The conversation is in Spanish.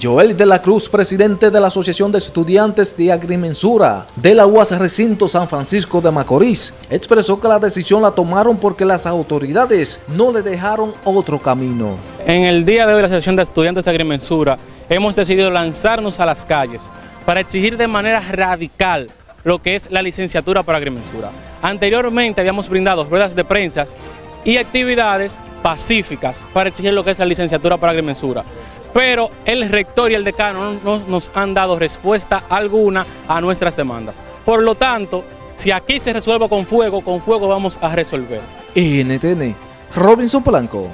Joel de la Cruz, presidente de la Asociación de Estudiantes de Agrimensura de la UAS Recinto San Francisco de Macorís, expresó que la decisión la tomaron porque las autoridades no le dejaron otro camino. En el día de hoy la Asociación de Estudiantes de Agrimensura hemos decidido lanzarnos a las calles para exigir de manera radical lo que es la licenciatura para agrimensura. Anteriormente habíamos brindado ruedas de prensa y actividades pacíficas para exigir lo que es la licenciatura para agrimensura pero el rector y el decano no nos han dado respuesta alguna a nuestras demandas. Por lo tanto, si aquí se resuelve con fuego, con fuego vamos a resolver. NTN, Robinson Blanco.